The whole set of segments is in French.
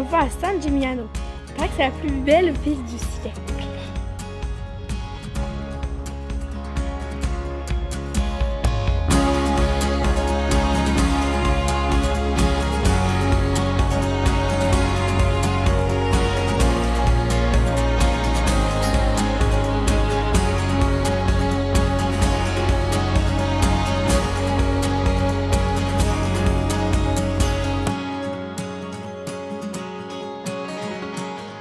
vais pas à San Gimignano. Il paraît que c'est la plus belle ville du siècle.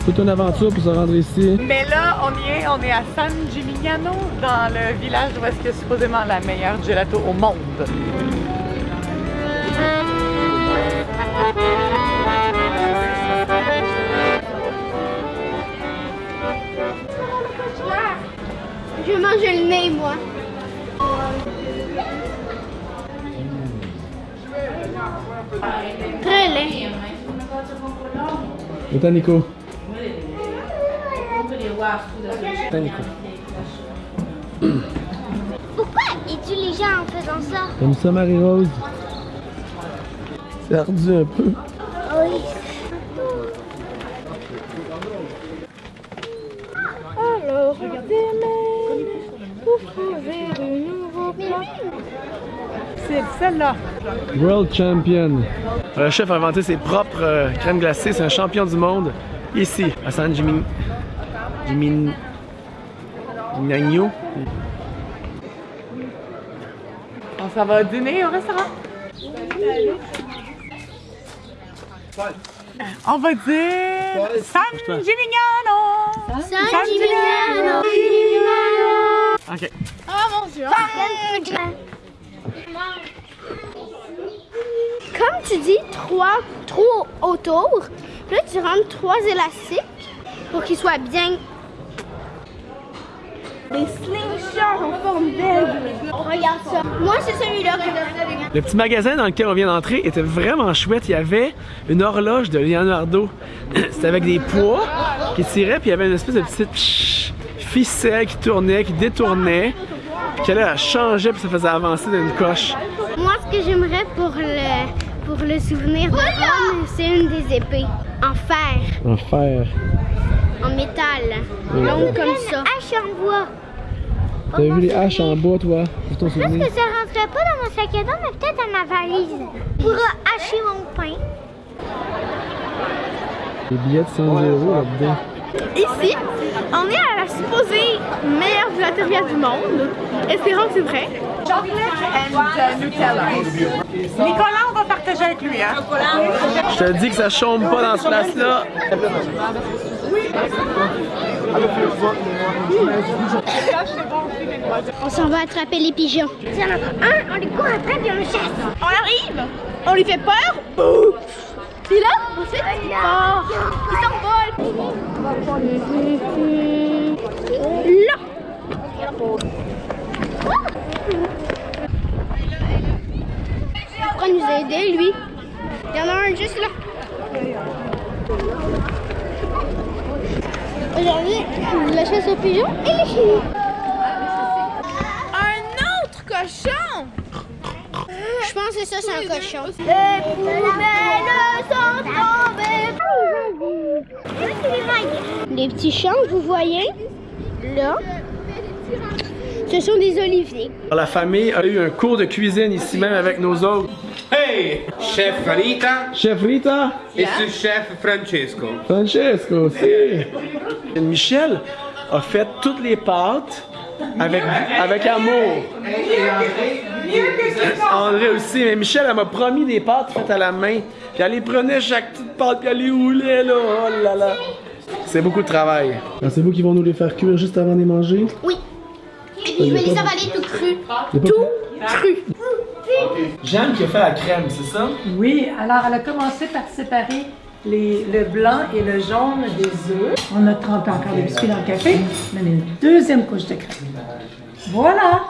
Toute une aventure pour se rendre ici. Mais là, on y est, on est à San Gimignano, dans le village où est-ce que supposément la meilleure gelato au monde. Je vais manger le nez, moi. Très laid. Et toi, Nico? Pourquoi il tue les gens en faisant ça? Comme ça, Marie-Rose? C'est ardu un peu. Oui. Alors, regardez-moi pour trouver de nouveaux. C'est celle-là. World Champion. Le chef a inventé ses propres euh, crèmes glacées. C'est un champion du monde. Ici, à San Jimin... Jimin... On s'en va dîner au restaurant? On va dire San Gimignano. San Gimignano. Ok. Oh mon dieu. Comme tu dis, trois trous autour. Puis là, tu rentres trois élastiques pour qu'ils soient bien. Regarde ça. Moi, c'est celui-là que Le petit magasin dans lequel on vient d'entrer était vraiment chouette. Il y avait une horloge de Leonardo. C'était avec des poids qui tiraient, puis il y avait une espèce de petite ficelle qui tournait, qui détournait. Puis là, elle changeait, puis ça faisait avancer d'une coche. Moi, ce que j'aimerais pour le, pour le souvenir de Rome, c'est une des épées. En fer, En fer. en métal, longue comme ça. Hache en bois. T'as vu les haches en bois, toi, pour ton souvenir? ça rentrait pas dans mon sac à dos, mais peut-être dans ma valise. Pour hacher mon pain. Des billets de 100 euros là-dedans. Ici, on est à la supposée meilleure gelateria du monde. Espérons que c'est vrai. And Nutella. Nicolas, on va partager avec lui, hein? Je te dis que ça chôme pas dans ce place-là. On s'en va attraper les pigeons. Il y en a un, on les court après puis on le chasse. On arrive, on lui fait peur, boum. Puis là, ensuite, il part, il s'envole. Là! Il pourra nous aider, lui. Il y en a un juste là. Aujourd'hui, la chasse aux pigeons, elle est finie. Cochon. Je pense que ça, c'est un cochon. Les poubelles sont tombées. Les petits champs que vous voyez, là, ce sont des oliviers. La famille a eu un cours de cuisine ici même avec nos autres. Hey, chef Rita Chef Rita, e ce chef Francesco. Francesco, si. Michel a fait toutes les pâtes avec, avec amour. André aussi, mais Michel, elle m'a promis des pâtes faites à la main. Puis elle les prenait chaque petite pâte, puis elle les roulait, là. Oh là là. C'est beaucoup de travail. C'est vous qui vont nous les faire cuire juste avant de les manger? Oui. Et puis je vais les avaler tout cru. Tout Cru. Jeanne qui a fait la crème, c'est ça? Oui, alors elle a commencé par séparer les- le blanc et le jaune des œufs. On a trempé encore des biscuits dans le café. On a mis une deuxième couche de crème. Voilà!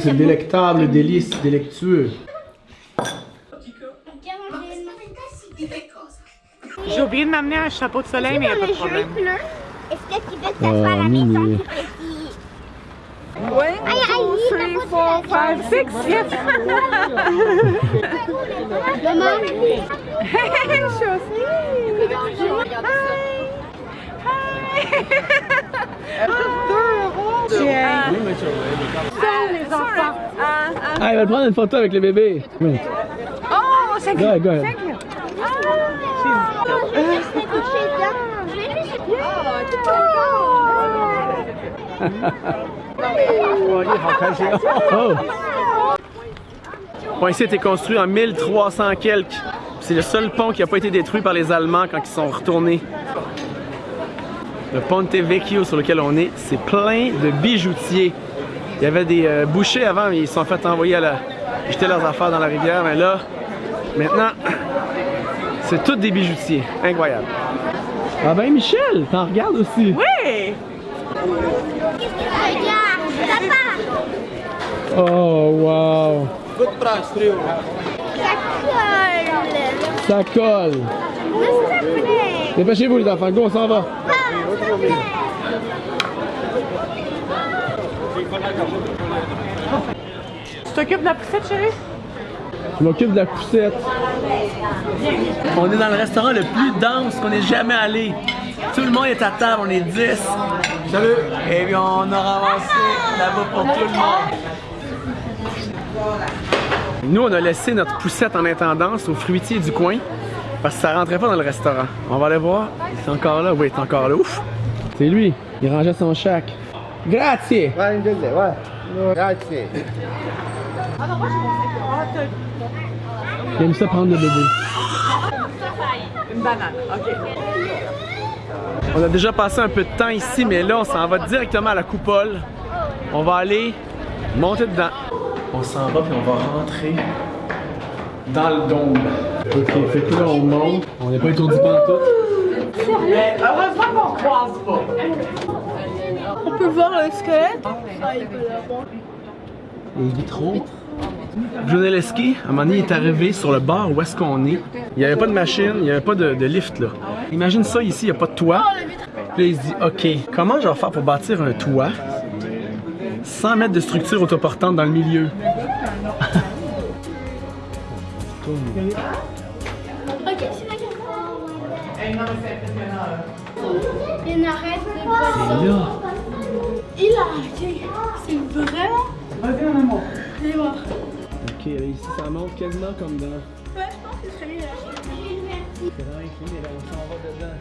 C'est délectable, délice, délectueux. J'ai oublié de m'amener un chapeau de soleil, mais il n'y a pas de Le problème. Est-ce que tu veux que ça Ah, soit à la maison tout petit? Oui. Aïe, aïe, Three, four, five, six, yes. Maman, les enfants. Ah, il va prendre une photo avec le bébé. Oui. Oh, c'est Go ahead, juste me coucher dedans. Je vais juste- Oh! Ici a été construit en 1300 quelques. C'est le seul pont qui n'a pas été détruit par les Allemands quand ils sont retournés. Le Ponte Vecchio sur lequel on est, c'est plein de bijoutiers. Il y avait des euh, bouchers avant, mais ils se sont fait envoyer à la... jeter leurs affaires dans la rivière. Mais là, maintenant, c'est tous des bijoutiers. Incroyable. Ah ben Michel, t'en regardes aussi. Oui! Oh wow. Ça colle. Ça colle. Ça plaît. Dépêchez-vous les enfants, go, on s'en va. Tu t'occupes de la poussette, chérie? Je m'occupe de la poussette. On est dans le restaurant le plus dense qu'on ait jamais allé. Tout le monde est à table, on est 10. Salut! Et bien, on a ramassé là-bas pour tout le monde. Nous, on a laissé notre poussette en intendance au fruitier du coin parce que ça rentrait pas dans le restaurant. On va aller voir. C'est encore là? Oui, c'est encore là. Ouf! C'est lui. Il rangeait son chac. Grazie! Grazie. Il aime ça prendre le bébé. Une banane, OK. On a déjà passé un peu de temps ici, mais là, on s'en va directement à la coupole. On va aller monter dedans. On s'en va puis on va rentrer dans le dôme. Ok, fait que là, on monte. On n'est pas étourdi pendant tout. Mais heureusement qu'on croise pas. On peut voir le squelette. Ah, il peut. Les vitraux. Brunelleschi, à un moment donné, il est arrivé sur le bar où est-ce qu'on est. Il n'y avait pas de machine, il n'y avait pas de, de lift là. Imagine ça ici, il n'y a pas de toit. Puis là, il se dit, OK, comment je vais faire pour bâtir un toit? Sans mettre de structure autoportante dans le milieu? Ok, c'est la caméra. Il n'arrête de là, Il a arrêté. C'est vraiment. Vas-y, mon amour. Allez voir. OK, ici, ça monte quasiment comme dans... Ouais, je pense que c'est celui-là. C'est vraiment incliné, là, on s'en va dedans.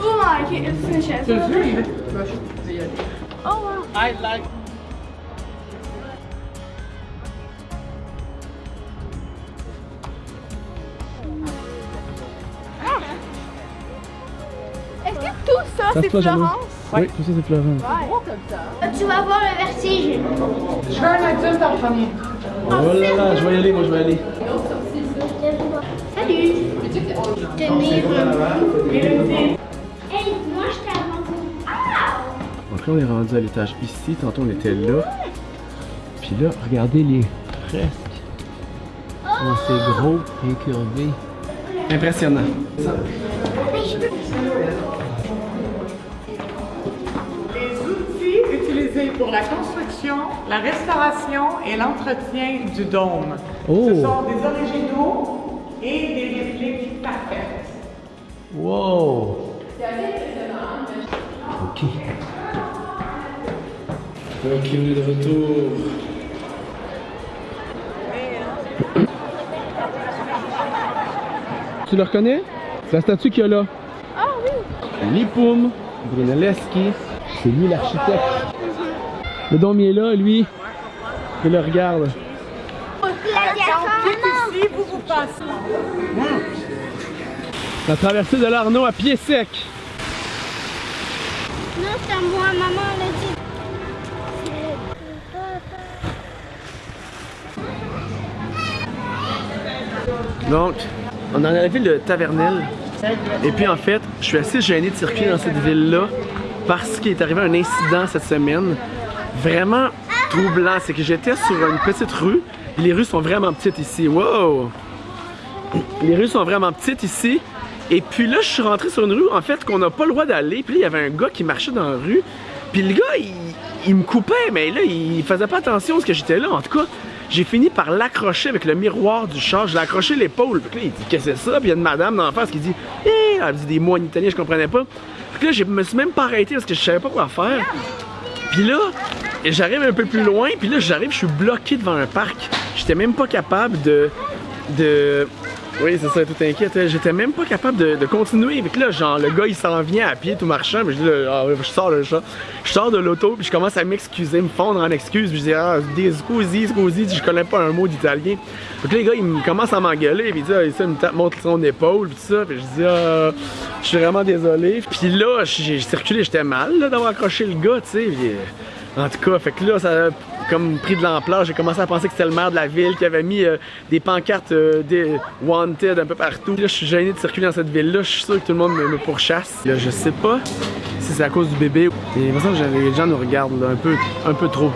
Oh my god, c'est une chaise. Tu le veux, il veut. Oh wow. Est-ce que tout ça, c'est. Florence? Oui, tout ça, c'est Florence. Tu vas voir le vertige. Je veux un adulte en premier. Oh là là, je vais y aller, moi, je vais y aller. Salut. Tenir. Donc là, on est rendu à l'étage ici. Tantôt, on était là. Puis là, regardez les fresques. Comment c'est gros et curvé. Impressionnant. Les outils utilisés pour la construction, la restauration et l'entretien du dôme. Oh. Ce sont des originaux et des répliques parfaites. Wow! Ok. Ok, on est de retour. Tu le reconnais? C'est la statue qu'il y a là. Ah oui. Lipum Brunelleschi. C'est lui l'architecte. Le dôme il est là, lui. Il le regarde. La traversée de l'Arnaud à pied sec. Non, c'est à moi, maman l'a dit. Donc, on est arrivé le Tavernel. Et puis en fait, je suis assez gêné de circuler dans cette ville-là parce qu'il est arrivé un incident cette semaine vraiment troublant. C'est que j'étais sur une petite rue. Les rues sont vraiment petites ici. Wow! Les rues sont vraiment petites ici. Et puis là, je suis rentré sur une rue, en fait, qu'on n'a pas le droit d'aller. Puis là, il y avait un gars qui marchait dans la rue. Puis le gars, il, il me coupait, mais là, il faisait pas attention à ce que j'étais là. En tout cas, j'ai fini par l'accrocher avec le miroir du char. Je l'ai accroché l'épaule. Puis là, il dit Qu'est-ce que c'est ça? Puis il y a une madame dans la face qui dit Hé, Elle dit des mots en italien, je comprenais pas. Que là, je me suis même pas arrêté parce que je savais pas quoi faire. Puis là, j'arrive un peu plus loin, puis là, j'arrive, je suis bloqué devant un parc. J'étais même pas capable de. de. Oui, c'est ça, tout inquiète. J'étais même pas capable de, continuer. Fait que là, genre, le gars, il s'en vient à pied tout marchant. Puis je dis, ah, je sors le chat. Je sors de l'auto, puis je commence à m'excuser, me fondre en excuses. Puis je dis, ah, des scusi, scusi, je connais pas un mot d'italien. Fait que les gars, ils me commencent à m'engueuler. Puis il dit, ah, ça, me tape, montre son épaule, puis tout ça. Je dis, ah, je suis vraiment désolé. Puis là, j'ai circulé, j'étais mal d'avoir accroché le gars, tu sais. En tout cas, fait que là, ça a comme pris de l'ampleur. J'ai commencé à penser que c'était le maire de la ville qui avait mis euh, des pancartes euh, des wanted un peu partout. Là, je suis gêné de circuler dans cette ville-là. Je suis sûr que tout le monde me, pourchasse. Là, je sais pas si c'est à cause du bébé. Mais me semble que les gens nous regardent un peu, un peu trop.